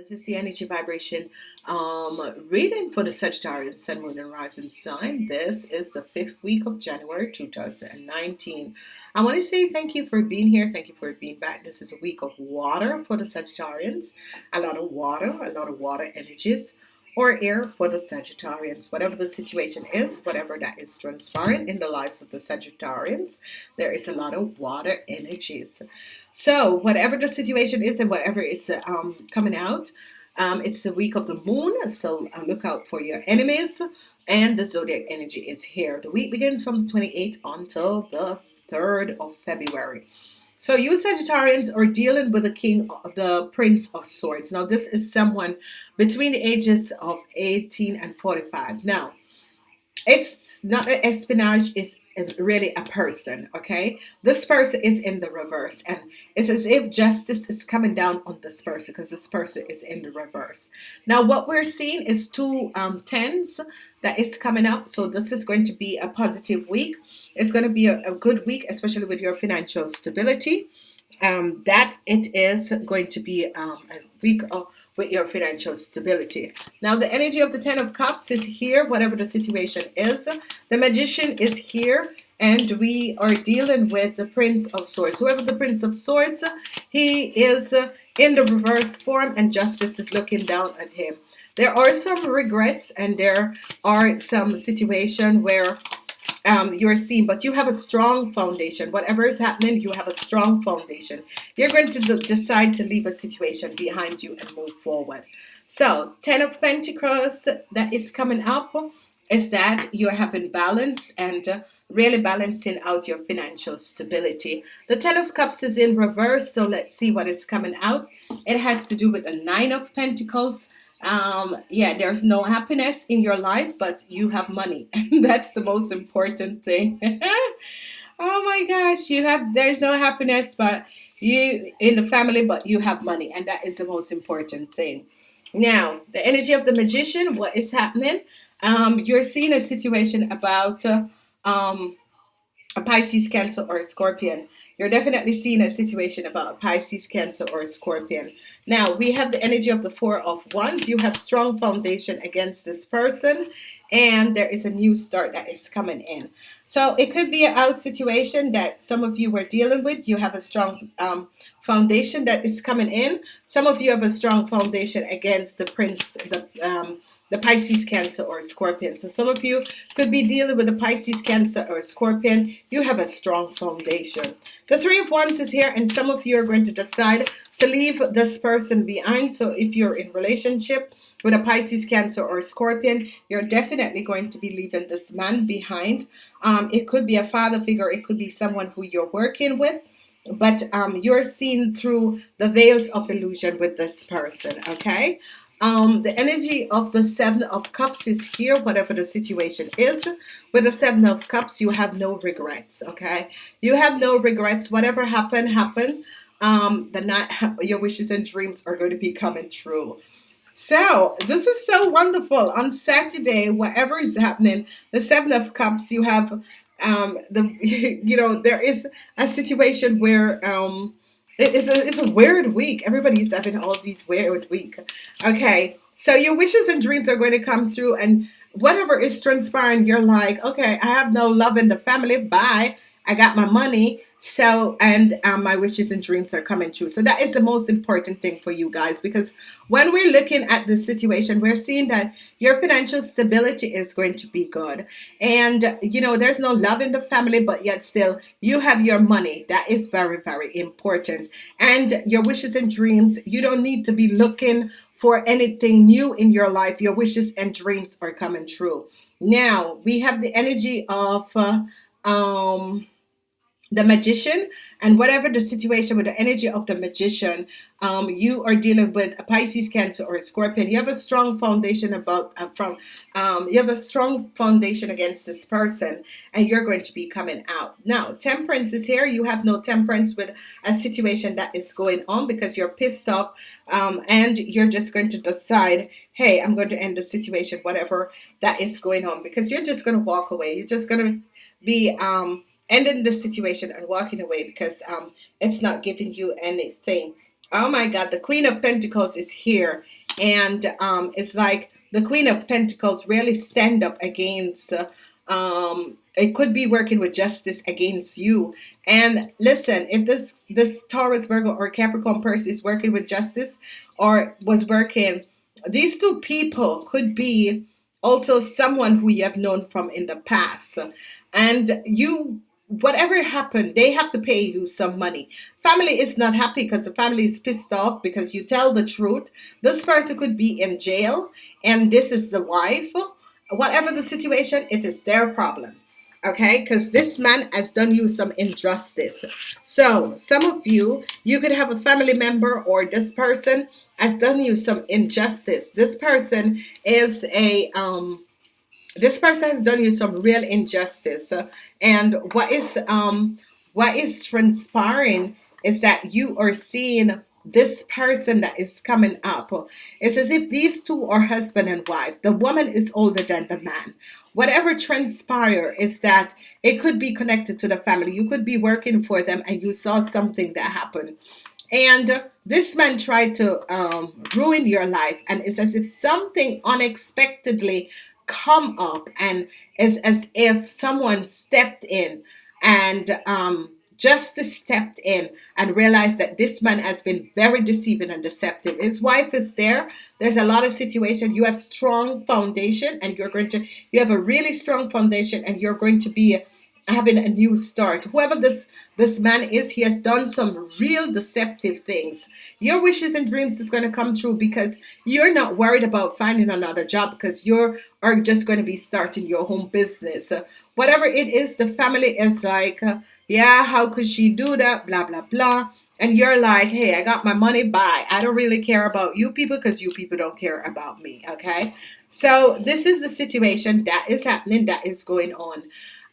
This is the energy vibration um, reading for the Sagittarius Sun, Moon, and Rising sign. This is the fifth week of January 2019. I want to say thank you for being here. Thank you for being back. This is a week of water for the Sagittarians. A lot of water, a lot of water energies or air for the Sagittarians. Whatever the situation is, whatever that is transpiring in the lives of the Sagittarians, there is a lot of water energies. So whatever the situation is and whatever is um, coming out, um, it's the week of the moon, so uh, look out for your enemies. And the zodiac energy is here. The week begins from the 28th until the 3rd of February. So you Sagittarians are dealing with the king, the prince of swords. Now this is someone between the ages of 18 and 45. Now it's not an espionage is really a person okay? This person is in the reverse and it's as if justice is coming down on this person because this person is in the reverse. Now what we're seeing is two um, tens that is coming up so this is going to be a positive week. It's going to be a, a good week especially with your financial stability. Um, that it is going to be um, a week of, with your financial stability. Now the energy of the Ten of Cups is here, whatever the situation is. The Magician is here, and we are dealing with the Prince of Swords. Whoever the Prince of Swords, he is in the reverse form, and Justice is looking down at him. There are some regrets, and there are some situation where um, you're seen but you have a strong foundation. Whatever is happening you have a strong foundation. You're going to decide to leave a situation behind you and move forward. So ten of Pentacles that is coming up is that you're having balance and uh, really balancing out your financial stability. The ten of cups is in reverse so let's see what is coming out. It has to do with the nine of Pentacles um yeah there's no happiness in your life but you have money. And that's the most important thing. Oh my gosh you have there's no happiness but you in the family but you have money and that is the most important thing. Now the energy of the magician what is happening? Um you're seeing a situation about uh, um a Pisces cancer or a scorpion you're definitely seeing a situation about Pisces, Cancer, or Scorpion. Now, we have the energy of the Four of Wands. You have strong foundation against this person, and there is a new start that is coming in. So it could be a house situation that some of you were dealing with. You have a strong um, foundation that is coming in. Some of you have a strong foundation against the prince, the um, the Pisces, Cancer, or Scorpion. So some of you could be dealing with a Pisces, Cancer, or Scorpion. You have a strong foundation. The Three of Wands is here, and some of you are going to decide to leave this person behind. So if you're in relationship with a Pisces, Cancer, or Scorpion, you're definitely going to be leaving this man behind. Um, it could be a father figure. It could be someone who you're working with but um, you're seen through the veils of illusion with this person okay um, the energy of the seven of cups is here whatever the situation is. With the seven of cups you have no regrets okay? You have no regrets. Whatever happened happened. Um, the night your wishes and dreams are going to be coming true. So this is so wonderful. On Saturday whatever is happening the seven of cups you have um, the you know there is a situation where um, it's a, it's a weird week. Everybody's having all these weird week. Okay, so your wishes and dreams are going to come through and whatever is transpiring, you're like, okay, I have no love in the family. Bye. I got my money. So, and um, my wishes and dreams are coming true. So that is the most important thing for you guys, because when we're looking at the situation, we're seeing that your financial stability is going to be good. And, you know, there's no love in the family, but yet still you have your money. That is very, very important. And your wishes and dreams, you don't need to be looking for anything new in your life. Your wishes and dreams are coming true. Now we have the energy of, uh, um, the magician and whatever the situation with the energy of the magician um, you are dealing with a Pisces cancer or a scorpion. You have a strong foundation about uh, from um, you have a strong foundation against this person and you're going to be coming out. Now temperance is here. You have no temperance with a situation that is going on because you're pissed off um, and you're just going to decide hey I'm going to end the situation whatever that is going on because you're just going to walk away. You're just going to be um, ending the situation and walking away because um, it's not giving you anything Oh my God, the Queen of Pentacles is here. And um, it's like the Queen of Pentacles really stand up against, uh, um, it could be working with justice against you. And listen, if this, this Taurus, Virgo, or Capricorn person is working with justice or was working, these two people could be also someone who you have known from in the past. And you whatever happened, they have to pay you some money. Family is not happy because the family is pissed off because you tell the truth. This person could be in jail and this is the wife. Whatever the situation, it is their problem. Okay, because this man has done you some injustice. So some of you, you could have a family member or this person has done you some injustice. This person is a um this person has done you some real injustice. And what is um what is transpiring is that you are seeing this person that is coming up. It's as if these two are husband and wife. The woman is older than the man. Whatever transpire is that it could be connected to the family. You could be working for them and you saw something that happened. And this man tried to um, ruin your life. And it's as if something unexpectedly come up and it's as if someone stepped in and um, justice stepped in and realized that this man has been very deceiving and deceptive. His wife is there. There's a lot of situation. You have strong foundation and you're going to, you have a really strong foundation and you're going to be having a new start. Whoever this this man is, he has done some real deceptive things. Your wishes and dreams is going to come true because you're not worried about finding another job because you are are just going to be starting your home business. Uh, whatever it is, the family is like, uh, yeah, how could she do that? Blah, blah, blah. And you're like, hey, I got my money, bye. I don't really care about you people because you people don't care about me, okay? So this is the situation that is happening, that is going on.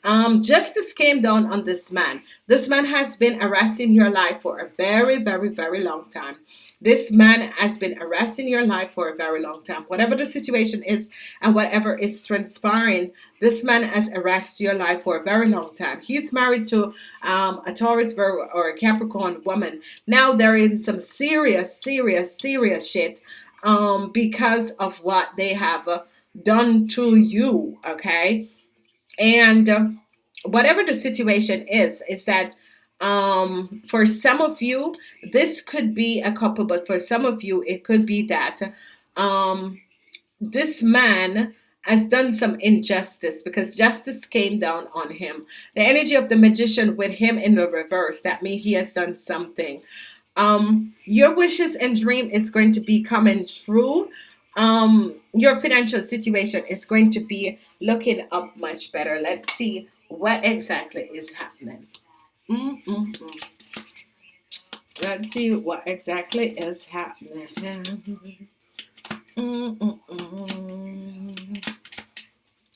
Um, justice came down on this man. This man has been harassing your life for a very, very, very long time. This man has been harassing your life for a very long time. Whatever the situation is and whatever is transpiring, this man has harassed your life for a very long time. He's married to um, a Taurus or a Capricorn woman. Now they're in some serious, serious, serious shit um, because of what they have uh, done to you, okay? And whatever the situation is, is that um, for some of you, this could be a couple, but for some of you, it could be that um, this man has done some injustice because justice came down on him. The energy of the magician with him in the reverse, that means he has done something. Um, your wishes and dream is going to be coming true um, your financial situation is going to be looking up much better. Let's see what exactly is happening. Mm -mm -mm. Let's see what exactly is happening.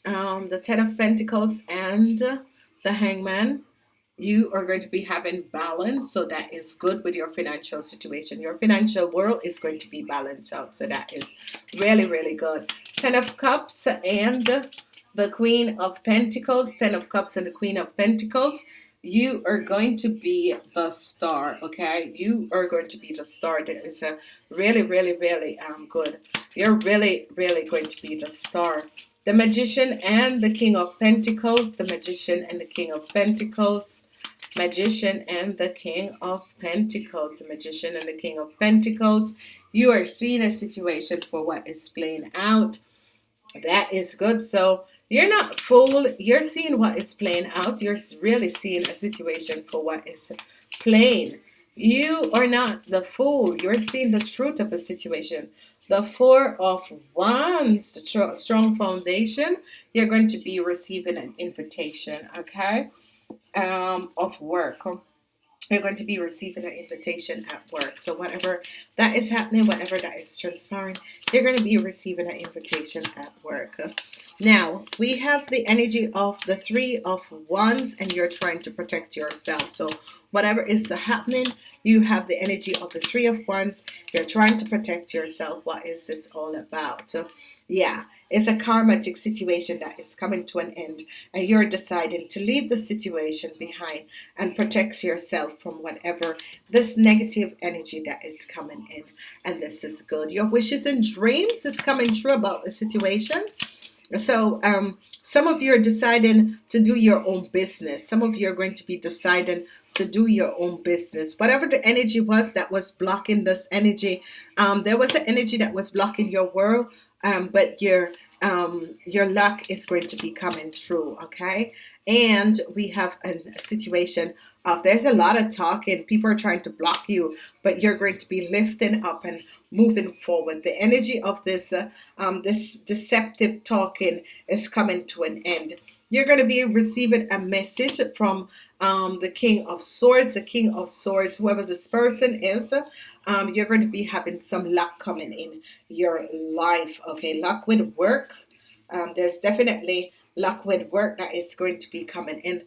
Um, the Ten of Pentacles and the Hangman you are going to be having balance so that is good with your financial situation. Your financial world is going to be balanced out so that is really really good. Ten of cups and the queen of pentacles. Ten of cups and the queen of pentacles. You are going to be the star okay? You are going to be the star. That is a really really really um good. You're really really going to be the star. The magician and the king of pentacles. The magician and the king of pentacles magician and the king of pentacles. The magician and the king of pentacles. You are seeing a situation for what is playing out. That is good. So you're not fool you're seeing what is playing out. You're really seeing a situation for what is playing. You are not the fool. You're seeing the truth of a situation. The four of wands strong foundation. You're going to be receiving an invitation okay um, of work. You're going to be receiving an invitation at work. So whatever that is happening whatever that is transpiring you're going to be receiving an invitation at work. Now we have the energy of the three of wands and you're trying to protect yourself. So whatever is happening you have the energy of the three of wands. You're trying to protect yourself. What is this all about yeah it's a karmatic situation that is coming to an end and you're deciding to leave the situation behind and protect yourself from whatever this negative energy that is coming in. And this is good. Your wishes and dreams is coming true about the situation. So um, some of you are deciding to do your own business. Some of you are going to be deciding to do your own business. Whatever the energy was that was blocking this energy um, there was an energy that was blocking your world um, but your um, your luck is going to be coming through okay? And we have a situation there's a lot of talking people are trying to block you but you're going to be lifting up and moving forward. The energy of this uh, um, this deceptive talking is coming to an end. You're going to be receiving a message from um, the King of Swords the King of Swords whoever this person is um, you're going to be having some luck coming in your life okay? Luck with work. Um, there's definitely luck with work that is going to be coming in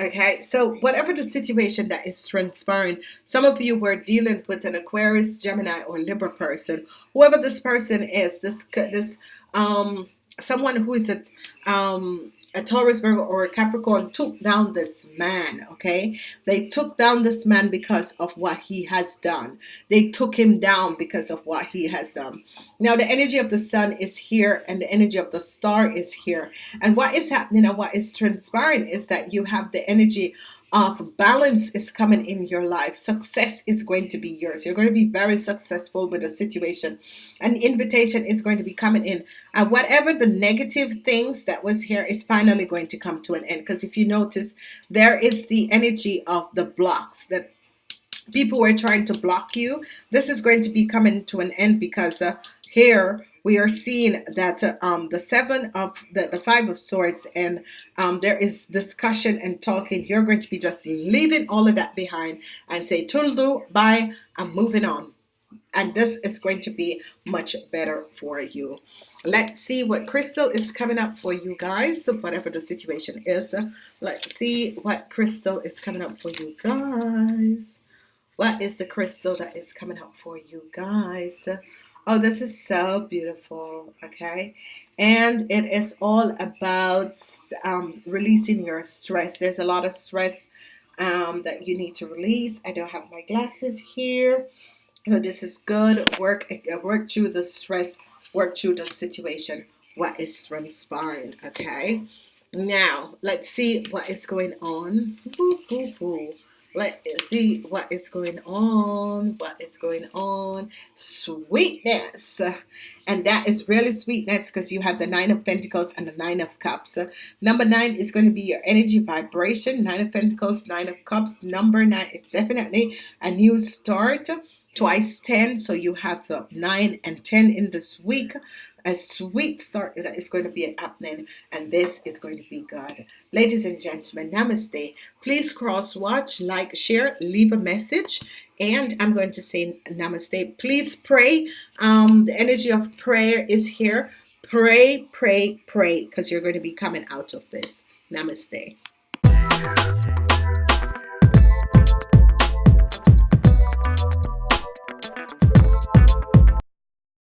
okay so whatever the situation that is transpiring some of you were dealing with an Aquarius Gemini or Libra person. Whoever this person is this this um someone who is a um a Taurus, Virgo, or a Capricorn took down this man, okay? They took down this man because of what he has done. They took him down because of what he has done. Now, the energy of the sun is here and the energy of the star is here. And what is happening and what is transpiring is that you have the energy of balance is coming in your life. Success is going to be yours. You're going to be very successful with a situation. An invitation is going to be coming in. And whatever the negative things that was here is finally going to come to an end. Because if you notice there is the energy of the blocks that people were trying to block you. This is going to be coming to an end because uh, here we are seeing that um, the seven of the, the five of swords and um, there is discussion and talking. You're going to be just leaving all of that behind and say toodle bye I'm moving on. And this is going to be much better for you. Let's see what crystal is coming up for you guys so whatever the situation is. Let's see what crystal is coming up for you guys. What is the crystal that is coming up for you guys Oh, this is so beautiful. Okay. And it is all about um, releasing your stress. There's a lot of stress um, that you need to release. I don't have my glasses here. So this is good. Work, work through the stress, work through the situation. What is transpiring? Okay. Now, let's see what is going on. Ooh, ooh, ooh. Let's see what is going on. What is going on? Sweetness. And that is really sweetness because you have the Nine of Pentacles and the Nine of Cups. Number nine is going to be your energy vibration. Nine of Pentacles, Nine of Cups. Number nine is definitely a new start twice 10 so you have the 9 and 10 in this week a sweet start that is going to be happening and this is going to be good. Ladies and gentlemen namaste. Please cross watch like share leave a message and I'm going to say namaste. Please pray. Um, the energy of prayer is here. Pray pray pray because you're going to be coming out of this. Namaste